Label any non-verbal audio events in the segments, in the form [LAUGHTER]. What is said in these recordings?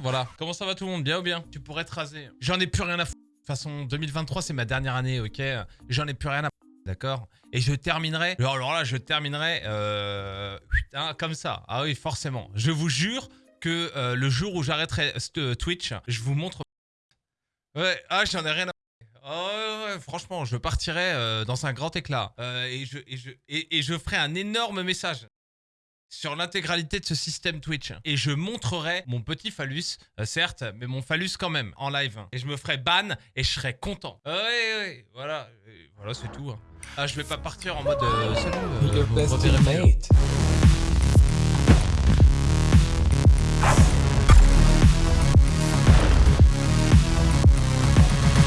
voilà. Comment ça va tout le monde Bien ou bien? Tu pourrais te raser. J'en ai plus rien à foutre. De toute façon, 2023, c'est ma dernière année, ok? J'en ai plus rien à foutre. D'accord? Et je terminerai... Alors là, je terminerai euh, hein, comme ça. Ah oui, forcément. Je vous jure que euh, le jour où j'arrêterai euh, Twitch, je vous montre... Ouais, ah, j'en ai rien à Oh ouais, franchement, je partirai dans un grand éclat et, je, et, je, et, je ferai un énorme message sur l'intégralité de ce système Twitch. Et je montrerai mon petit phallus, euh, certes, mais mon phallus quand même, en live. Et je me ferai ban et je serai content. Ouais, ouais, voilà. voilà, c'est tout. Hein. Ah, je vais pas partir en mode... salut,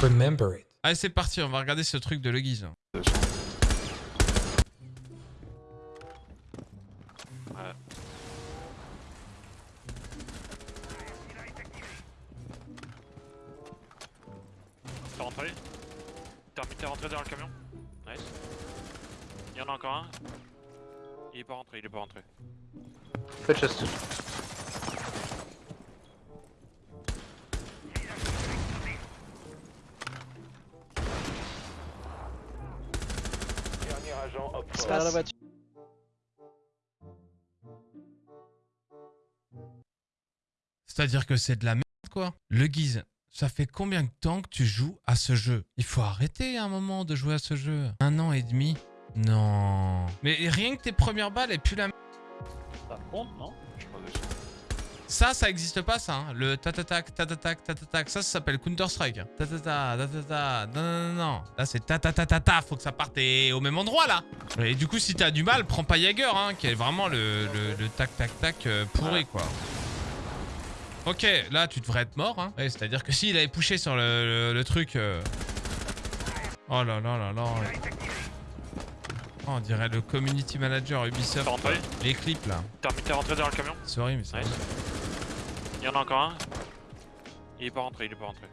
Remember it. Allez, c'est parti, on va regarder ce truc de Le T'es rentré dans le camion Nice. Il y en a encore un. Il est pas rentré, il est pas rentré. Fais chest. C'est-à-dire que c'est de la merde, quoi. Le guise, ça fait combien de temps que tu joues à ce jeu? Il faut arrêter un moment de jouer à ce jeu. Un an et demi? Non. Mais rien que tes premières balles et puis la. Ça compte, non? Ça, ça existe pas, ça. Hein. Le tatatac, tatatac, tatatac. Ça, ça s'appelle Counter-Strike. Tatata, tatata. Non, non, non, non. Là, c'est tatatatata. Faut que ça parte au même endroit, là. Et du coup, si t'as du mal, prends pas Jagger, hein, qui est vraiment le, le, tac, tac, tac euh, pourri, quoi. Ok, là, tu devrais être mort, hein. C'est-à-dire que s'il avait poussé sur le, truc... Euh, oh là là là là. Oh, on dirait le community manager Ubisoft. Les clips là. T'es rentré dans le camion? Sorry, mais c'est il y en a encore un? Il est pas rentré, il est pas rentré.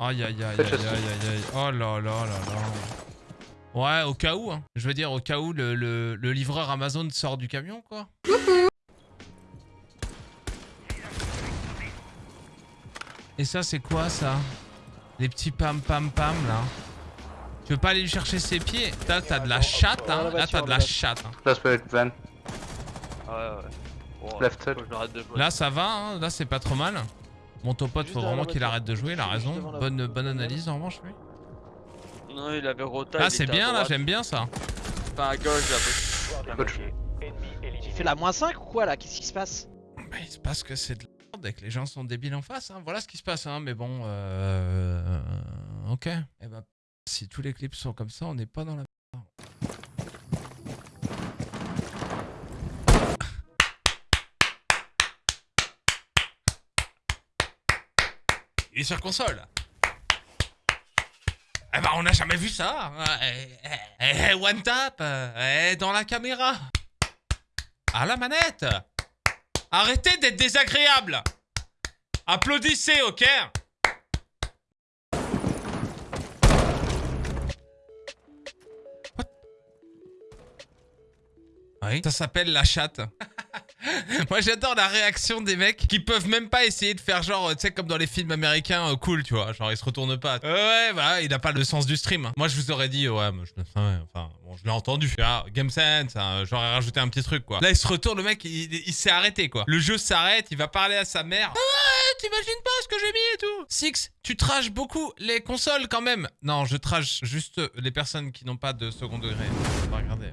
Aïe aïe aïe aïe aïe aïe Oh là là là là. Ouais, au cas où, hein. Je veux dire, au cas où le, le, le livreur Amazon sort du camion, quoi. Et ça, c'est quoi, ça? Les petits pam pam pam, là. Tu veux pas aller lui chercher ses pieds? Là, t'as de la chatte, hein. Là, t'as de la chatte. Hein. Ouais, ouais. Là, ça va, hein. là, c'est pas trop mal. Mon pote, faut vraiment qu'il arrête de jouer, il a raison. Bonne, bonne analyse en revanche, lui. Non, il avait rota. Ah, c'est bien là, j'aime bien ça. Pas à gauche, là. Tu fais la moins 5 ou quoi là? Qu'est-ce qui se passe? Bah, Il se passe que c'est de et que les gens sont débiles en face. Hein. Voilà ce qui se passe, hein. mais bon. Euh... Ok. Eh bah, si tous les clips sont comme ça, on n'est pas dans la [COUGHS] Il est sur console. Eh ben, on n'a jamais vu ça. Eh, eh, eh, one tap. dans la caméra. À la manette. Arrêtez d'être désagréable. Applaudissez, ok? Oui. Ça s'appelle la chatte. [LAUGHS] Moi j'adore la réaction des mecs qui peuvent même pas essayer de faire genre, tu sais, comme dans les films américains, euh, cool, tu vois. Genre ils se retournent pas. ouais, bah il a pas le sens du stream. Moi je vous aurais dit, ouais, moi, je, enfin, bon, je l'ai entendu. Ah, Game Sense, hein, j'aurais rajouté un petit truc, quoi. Là il se retourne, le mec, il, s'est arrêté, quoi. Le jeu s'arrête, il va parler à sa mère. Ah, t'imagines pas ce que j'ai mis et tout. Six, tu trages beaucoup les consoles quand même. Non, je trage juste les personnes qui n'ont pas de second degré. On va regarder.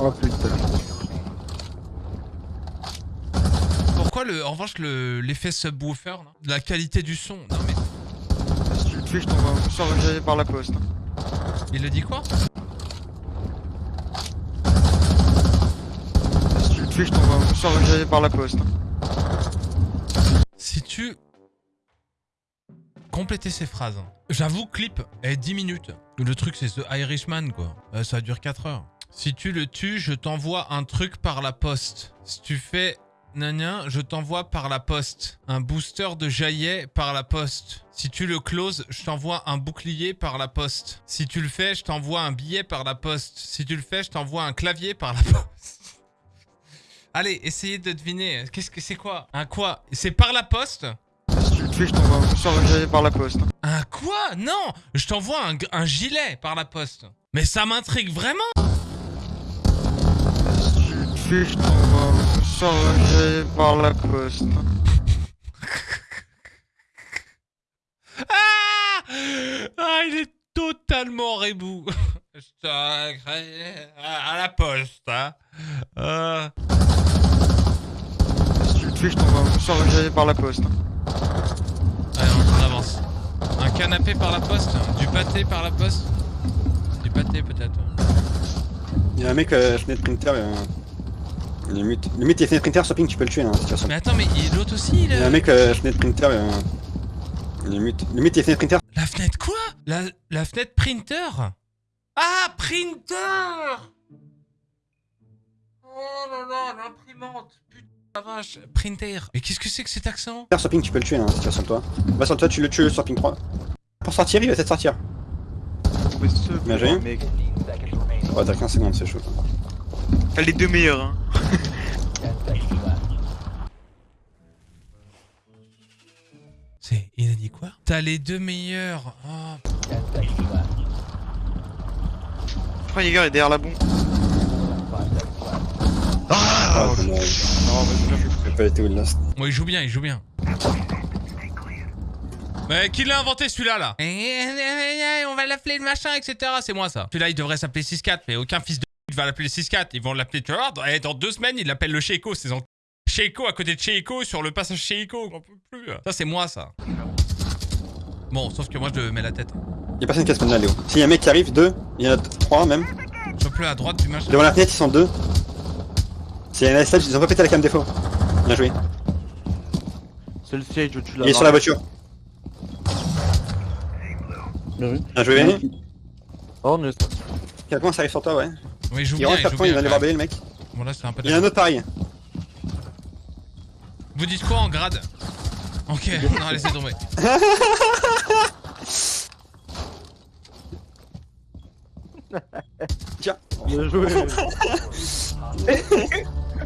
Oh putain. Pourquoi le, en revanche l'effet subwoofer, la qualité du son Non? Je t'envoie charger par la poste. Il le dit quoi Si tu le fais, je t'envoie charger par la poste. Si tu... Compléter ces phrases. J'avoue, clip est 10 minutes. Le truc, c'est The Irishman, quoi. Euh, ça dure 4 heures. Si tu le tues, je t'envoie un truc par la poste. Si tu fais Nania, je t'envoie par la poste. Un booster de jaillet par la poste. Si tu le closes, je t'envoie un bouclier par la poste. Si tu le fais, je t'envoie un billet par la poste. Si tu le fais, je t'envoie un clavier par la poste. [LAUGHS] Allez, essayez de deviner. Qu'est-ce que c'est quoi? Un quoi? C'est par la poste? Si tu le tues, je t'envoie un sur le clavier par la poste. Un quoi? Non Je t'envoie un, un gilet par la poste. Mais ça m'intrigue vraiment Si tu le tues, je t'envoie un coup sur le clavier par la poste. Ah Ah, il est totalement rebou. [LAUGHS] À à la poste, hein. Euh, Si tu le tues, je t'envoie un par la poste. Allez, on avance. Un canapé par la poste Du pâté par la poste Du pâté peut-être. Il y a un mec euh, fenêtre printer, il est mute. Limite, il est fenêtre printer, sur ping, tu peux le tuer, hein, de toute façon. Mais attends, mais il- l'autre aussi, il Il y a un mec euh, fenêtre printer, euh, il est mute. Limite, il est fenêtre printer, La fenêtre quoi? La, la fenêtre printer? Ah, printer Oh là là, l'imprimante Putain la vache Printer Mais qu'est-ce que c'est que cet accent? Sur ping, tu peux le tuer, hein, de toute façon, toi. Va sur toi, tu le tues sur ping 3. Pour sortir, il va peut-être sortir. Bien joué. Ouais, t'as 15 secondes, c'est chaud. T'as les deux meilleurs, hein. C'est... Il a dit quoi? T'as les deux meilleurs Oh, Je crois Jäger est derrière la bombe? Ah. Non, pas été last. Bon, il joue bien, il joue bien. Mais qui l'a inventé celui-là là? On va l'appeler le machin, etc. C'est moi ça. Celui-là il devrait s'appeler 6-4, mais aucun fils de va l'appeler 6-4. Ils vont l'appeler, tu eh, dans deux semaines, ils l'appellent le Sheiko. C'est en... Sheiko à côté de Sheiko sur le passage Sheiko. On peut plus. Ça c'est moi ça. Bon, sauf que moi je mets la tête. Y'a personne qui a spawn là, Léo. S'il y a un mec qui arrive, deux, il y en a trois même. Chope-le à droite du machin. Devant la fenêtre, ils sont deux. S'il y a un stage, ils ont pas pété la cam défaut. Bien joué. C'est le siège où tu l'as. Il est sur la voiture. Bien joué. Oh, on est. Quelqu'un ça arrive sur toi, ouais. Oui, il joue Il bien. rentre Il à joue point, il bien, va aller voir le mec. Bon là c'est un peu Il y a un autre pareil. Vous dites quoi en grade? Ok, [LAUGHS] non laissez tomber. [LAUGHS] Tiens. Bien joué. [LAUGHS]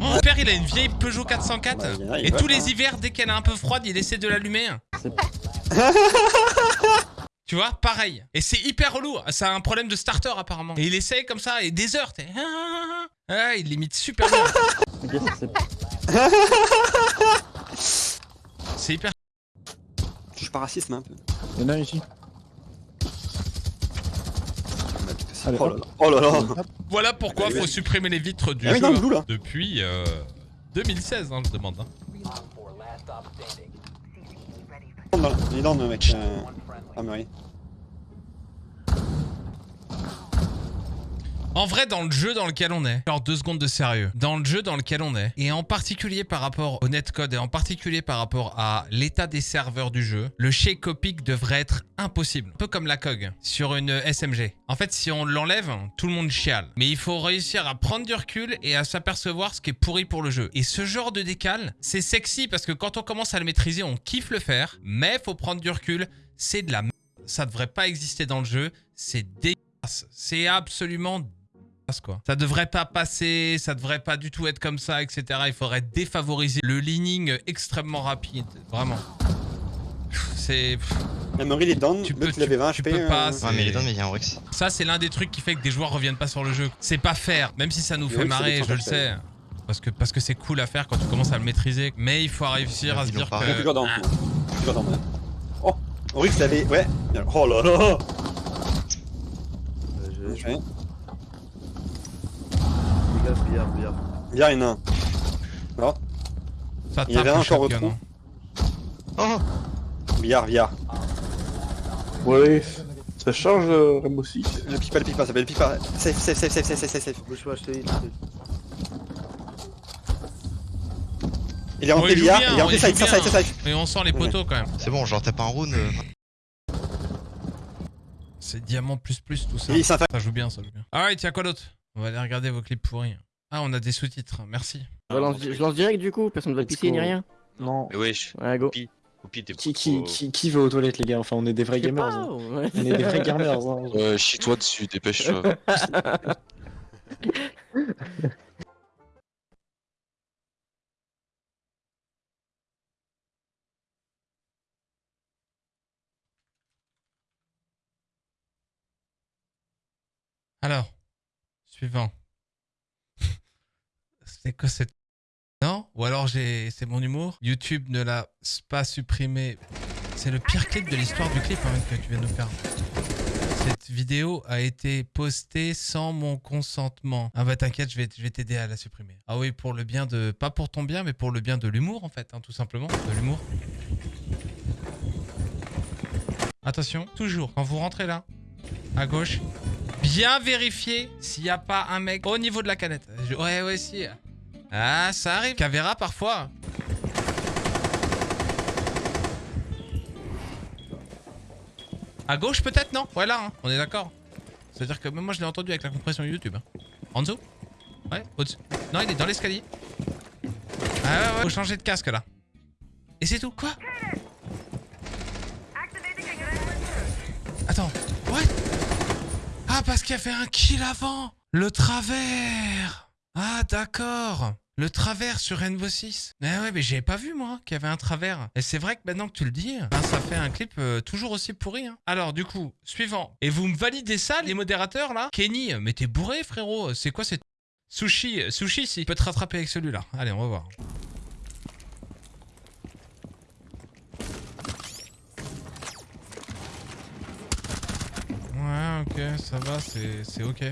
Mon père il a une vieille Peugeot 404 Bah, il y en a, il et va, tous les hivers dès qu'elle est un peu froide il essaie de l'allumer. Tu vois, pareil. Et c'est hyper relou. Ça a un problème de starter apparemment. Et il essaye comme ça et des heures. t'es- Ah, il limite super bien. [LAUGHS] C'est hyper. Touche pas racisme un peu. Il y en a ici. Allez, Oh là là. Oh là là. Voilà pourquoi Allez, faut vas-y. supprimer les vitres du Ah jeu non, le blue, là. depuis euh, 2016, hein, je demande. hein. Dans- Il est dans le mec. Euh... Ah. En vrai, dans le jeu dans lequel on est, genre deux secondes de sérieux, dans le jeu dans lequel on est, et en particulier par rapport au netcode et en particulier par rapport à l'état des serveurs du jeu, le shake copic devrait être impossible. Un peu comme la COG sur une SMG. En fait, si on l'enlève, tout le monde chiale. Mais il faut réussir à prendre du recul et à s'apercevoir ce qui est pourri pour le jeu. Et ce genre de décal, c'est sexy parce que quand on commence à le maîtriser, on kiffe le faire, mais faut prendre du recul, c'est de la merde. Ça devrait pas exister dans le jeu, c'est dégueulasse. C'est absolument passe, quoi. Ça devrait pas passer, ça devrait pas du tout être comme ça, etc. Il faudrait défavoriser le leaning extrêmement rapide, vraiment. C'est Emery, il est down. Tu peux- il avait 20 tu HP. peux pas, euh, c'est- Ouais, mais il est dans, mais il y a un Rex. ça, c'est l'un des trucs qui fait que des joueurs reviennent pas sur le jeu. C'est pas faire, même si ça nous fait oui, c'est marrer, je le sais. Parce que parce que c'est cool à faire quand tu commences à le maîtriser. Mais il faut réussir à se dire pas. Il est que. Ah, Il est toujours dans. ouais. Oh avait. Ouais. Oh là là. Bien joué. Billard, billard, billard. Bien, il y en a un. ça il y avait un le encore au trou. hein. Oh Billard, billard. Ouais, ça change euh. Ne pique pas, ne pique pas, ça pique pas. Safe, safe, safe, safe, safe, safe, safe, safe. Bouge pas, je te dis. Il est rentré bien, il est rentré side, side, side, side. Mais on sent les poteaux quand même. C'est bon, genre tape un round. euh, C'est diamant plus plus tout ça. Ça joue bien, ça joue bien. Alright, y'a quoi d'autre? On va aller regarder vos clips pourris. Ah, on a des sous-titres, merci. Je lance, je lance direct du coup, personne ne va pisser ni rien? Non. Mais wesh, Ouais, go. Qui, qui, qui, qui va aux toilettes, les gars? Enfin, on est des vrais gamers. pas, hein. ouais. On est des vrais gamers. hein. Euh, chie-toi dessus, dépêche-toi. [LAUGHS] Alors, suivant. [LAUGHS] C'est quoi cette... Non? Ou alors j'ai, c'est mon humour? YouTube ne l'a pas supprimé. C'est le pire clip de l'histoire du clip hein, que tu viens de nous faire. Cette vidéo a été postée sans mon consentement. Ah bah t'inquiète, je vais, je vais t'aider à la supprimer. Ah oui, pour le bien de... Pas pour ton bien, mais pour le bien de l'humour en fait, hein, tout simplement. De l'humour. Attention, toujours, quand vous rentrez là, à gauche, bien vérifier s'il n'y a pas un mec au niveau de la canette. Ouais, ouais, si. Ah, ça arrive. Cavéra parfois. À gauche peut-être, non? Ouais, là, hein, on est d'accord. C'est-à-dire que même moi je l'ai entendu avec la compression YouTube. hein. En dessous? Ouais, au-dessus. Non, il est dans l'escalier. Ah ouais, ouais, faut changer de casque là. Et c'est tout. Quoi Attends, what Ah, parce qu'il y avait un kill avant Le travers Ah, d'accord Le travers sur Rainbow 6 Mais ouais, mais j'avais pas vu moi qu'il y avait un travers. Et c'est vrai que maintenant que tu le dis, ben, ça fait un clip euh, toujours aussi pourri. hein. Alors, du coup, suivant. Et vous me validez ça, les modérateurs là? Kenny, mais t'es bourré frérot C'est quoi cette... Sushi, euh, sushi, si. peut te rattraper avec celui-là. Allez, on va voir. Ouais, ok, ça va, c'est ok.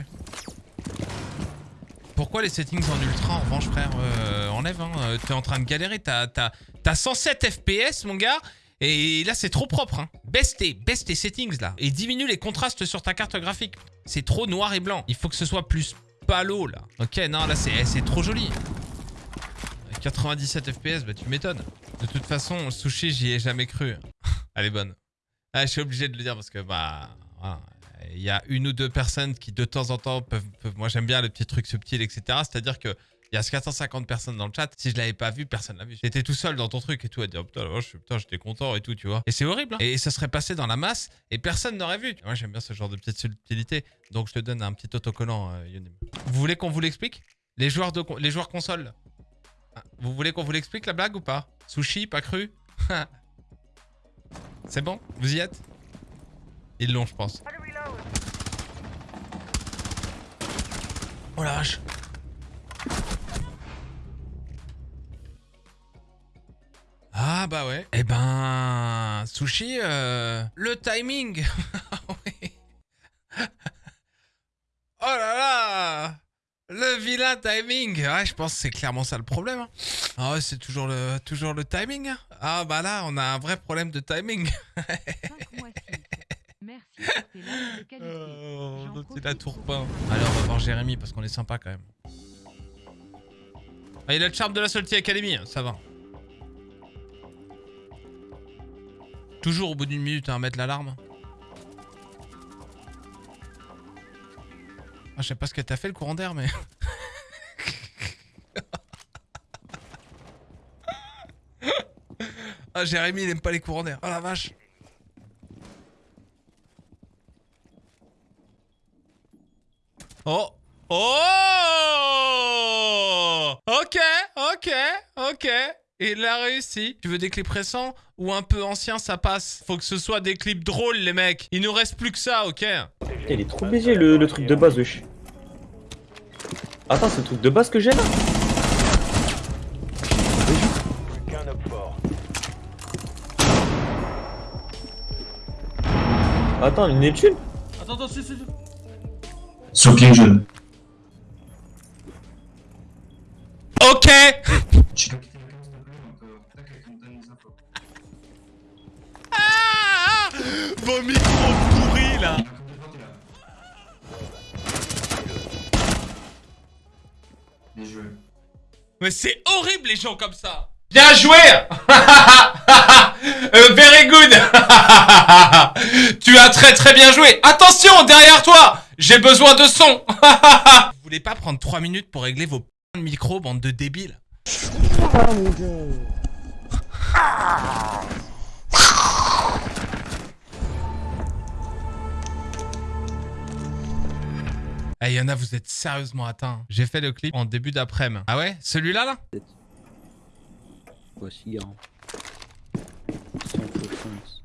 Pourquoi les settings en ultra en revanche frère euh, Enlève, hein, euh, t'es en train de galérer, t'as t'as- t'as 107 FPS mon gars et là c'est trop propre hein. Baisse tes, baisse tes settings là et diminue les contrastes sur ta carte graphique. C'est trop noir et blanc, il faut que ce soit plus palo là. Ok, non là c'est c'est trop joli. 97 FPS, bah tu m'étonnes. De toute façon, le sushi j'y ai jamais cru. [LAUGHS] Elle est bonne. Ah, je suis obligé de le dire parce que bah. Il y a une ou deux personnes qui de temps en temps peuvent, moi j'aime bien le petit truc subtil etc. C'est-à-dire que il y a 450 personnes dans le chat. Si je l'avais pas vu, personne l'a vu. J'étais tout seul dans ton truc et tout à dire putain, la vache, putain, j'étais content et tout, tu vois. Et c'est horrible. hein. Et ça serait passé dans la masse et personne n'aurait vu. Moi j'aime bien ce genre de petite subtilité. Donc je te donne un petit autocollant, euh, Yonim. Vous voulez qu'on vous l'explique? Les joueurs de les joueurs console. Ah, Vous voulez qu'on vous l'explique la blague ou pas? Sushi, pas cru? [LAUGHS] C'est bon? Vous y êtes? Ils l'ont, je pense. Oh la vache Ah bah ouais. Eh ben... Sushi, euh, le timing [LAUGHS] Oui. [LAUGHS] Oh là là Le vilain timing Ouais, je pense que c'est clairement ça le problème. hein. Ah ouais, c'est toujours le, toujours le timing. hein. Ah bah là, on a un vrai problème de timing. [LAUGHS] Merci pour tes likes de qualité. Oh, J'en l'autre, il profite a tout repeint. Allez, on va voir Jérémy parce qu'on est sympa quand même. Ah, il a le charme de la Salty Academy, hein, ça va. Toujours au bout d'une minute à mettre l'alarme. Ah, je sais pas ce que t'as fait le courant d'air, mais. [LAUGHS] ah, Jérémy, il aime pas les courants d'air. Oh la vache. Oh Oh Ok, ok, ok. Il a réussi. Tu veux des clips récents ou un peu anciens, ça passe. Faut que ce soit des clips drôles, les mecs. Il nous reste plus que ça, ok Il est trop baisé le, le truc de base, wesh. Attends, c'est le truc de base que j'ai là Attends, une Neptune Attends, attends, si, si, si. Soaking jeune. Ok. Ah Vos micros pourris, là. Mais c'est horrible, les gens comme ça. Bien joué. [LAUGHS] Euh, Very good très très bien joué Attention, derrière toi J'ai besoin de son [LAUGHS] Vous voulez pas prendre 3 minutes pour régler vos p*** de micro, bande de débiles Eh, il y en a, vous êtes sérieusement atteints. J'ai fait le clip en début d'après-midi. Ah ouais? Celui-là, là? Voici, hein. Sans fausse chance.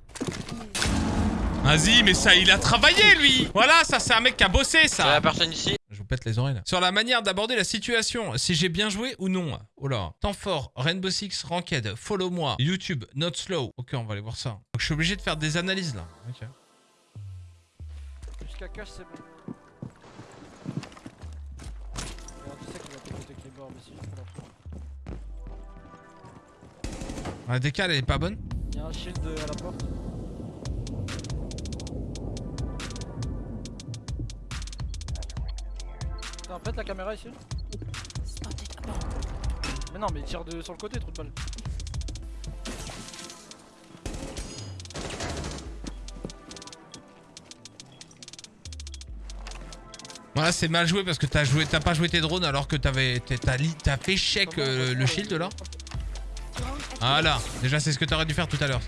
Vas-y, mais ça, il a travaillé, lui Voilà, ça, c'est un mec qui a bossé, ça la personne ici. Je vous pète les oreilles, là. Sur la manière d'aborder la situation, si j'ai bien joué ou non. Oh là. Temps fort, Rainbow Six, Ranked, follow moi, YouTube, not slow. Ok, on va aller voir ça. Donc, je suis obligé de faire des analyses, là. Ok. Jusqu'à cash, c'est bon. La décale, elle est pas bonne Il y a un shield à la porte. Putain, pète la caméra ici. Mais non, mais il tire de, sur le côté, trou de balle. Voilà, c'est mal joué parce que t'as joué, t'as pas joué tes drones alors que t'avais, t'as, fait check euh, le shield là. Voilà, déjà c'est ce que t'aurais dû faire tout à l'heure.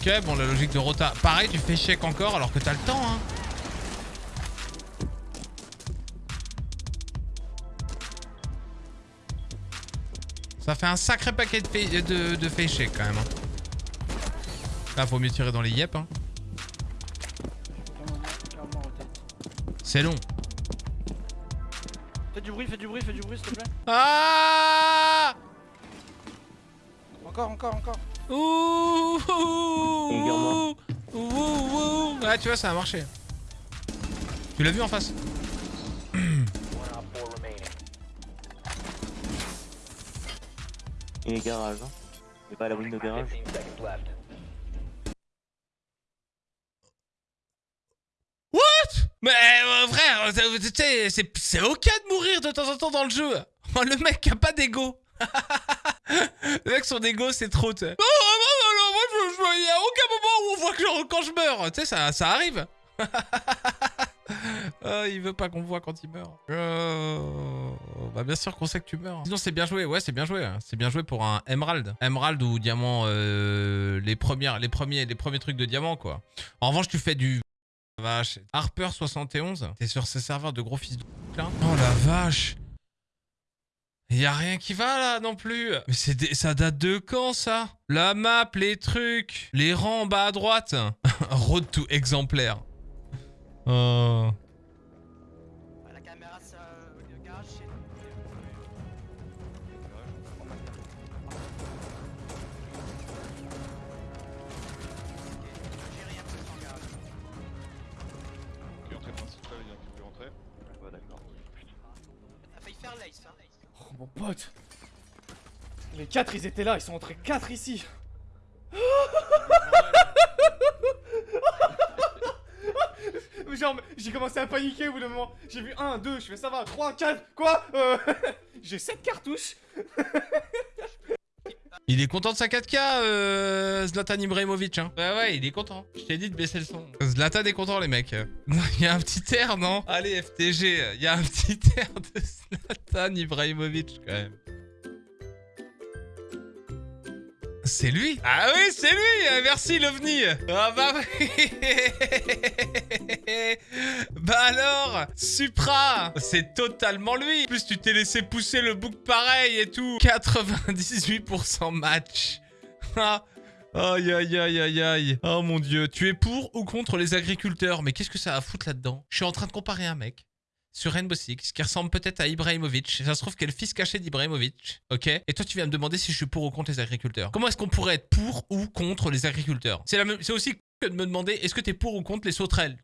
Ok, bon la logique de Rota. Pareil, tu fais check encore alors que t'as le temps hein. Ça fait un sacré paquet de, fa- de, quand même. hein. Là, faut mieux tirer dans les yep. Hein. C'est long. Fais du bruit, fais du bruit, fais du bruit, s'il te plaît. Ah Encore, encore, encore. Ouh Également. Ouh Ouh Ouais, tu vois, ça a marché. Tu l'as vu en face [CLEARS THROAT] Et les garages, hein. Et pas la window garage. What? Mais euh, frère, euh, tu sais, c'est c'est ok de mourir de temps en temps dans le jeu. Oh, le mec qui a pas d'ego. [LAUGHS] le mec son ego c'est trop. Non, non, non, non, moi je, il y a aucun moment où on voit que quand je meurs. Tu sais, ça, ça arrive. [LAUGHS] Ah, il veut pas qu'on voit quand il meurt. Oh, bah bien sûr qu'on sait que tu meurs. Sinon c'est bien joué, ouais c'est bien joué. C'est bien joué pour un Emerald. Emerald ou diamant, euh, les, premières, les, premiers, les premiers trucs de diamant quoi. En revanche tu fais du vache. Harper 71, t'es sur ces serveurs de gros fils de là Oh la vache y a rien qui va là non plus Mais c'est ça date de quand ça? La map, les trucs, les rangs en bas à droite [LAUGHS] Road to exemplaire. Oh. Mon pote Les 4 ils étaient là, ils sont entrés 4 ici [LAUGHS] Genre j'ai commencé à paniquer au bout d'un moment J'ai vu 1, 2, je fais ça va, 3, 4, quoi Euh, [LAUGHS] J'ai 7 cartouches Il est content de sa 4K, euh, Zlatan Ibrahimovic. Hein. Ouais, ouais, il est content. Je t'ai dit de baisser le son. Zlatan est content, les mecs. [LAUGHS] Il y a un petit air, non Allez, FTG, il y a un petit [LAUGHS] air de Zlatan Ibrahimovic, quand même. C'est lui? Ah oui, c'est lui! Merci, l'OVNI! Ah bah oui! [LAUGHS] Bah alors Supra! C'est totalement lui! En plus, tu t'es laissé pousser le bouc pareil et tout. 98% match. Ah Aïe aïe aïe aïe aïe. Oh mon dieu. Tu es pour ou contre les agriculteurs? Mais qu'est-ce que ça a à foutre là-dedans? Je suis en train de comparer un mec sur Rainbow Six, qui ressemble peut-être à Ibrahimovic. Ça se trouve qu'elle le fils caché d'Ibrahimovic, ok? Et toi, tu viens me demander si je suis pour ou contre les agriculteurs. Comment est-ce qu'on pourrait être pour ou contre les agriculteurs? C'est aussi que de me demander est-ce que t'es pour ou contre les sauterelles?